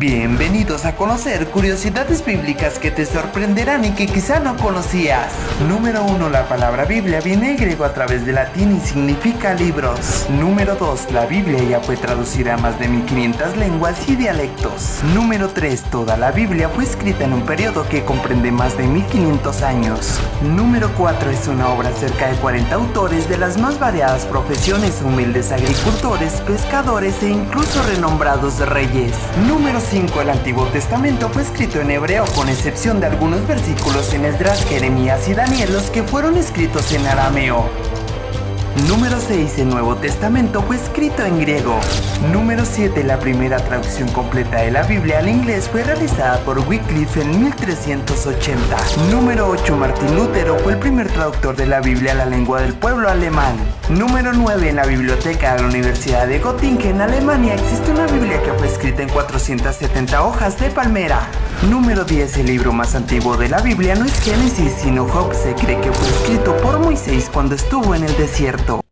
Bienvenidos a conocer curiosidades bíblicas que te sorprenderán y que quizá no conocías. Número 1. La palabra Biblia viene griego a través de latín y significa libros. Número 2. La Biblia ya fue traducida a más de 1500 lenguas y dialectos. Número 3. Toda la Biblia fue escrita en un periodo que comprende más de 1500 años. Número 4. Es una obra cerca de 40 autores de las más variadas profesiones, humildes agricultores, pescadores e incluso renombrados reyes. Número 5 el Antiguo Testamento fue escrito en hebreo con excepción de algunos versículos en Esdras, Jeremías y Daniel los que fueron escritos en arameo. Número 6. El Nuevo Testamento fue escrito en griego. Número 7. La primera traducción completa de la Biblia al inglés fue realizada por Wycliffe en 1380. Número 8. Martín Lutero fue el primer traductor de la Biblia a la lengua del pueblo alemán. Número 9. En la biblioteca de la Universidad de Göttingen, Alemania, existe una Biblia que fue escrita en 470 hojas de palmera. Número 10. El libro más antiguo de la Biblia no es Génesis, sino Job. Se cree que fue escrito por Moisés cuando estuvo en el desierto.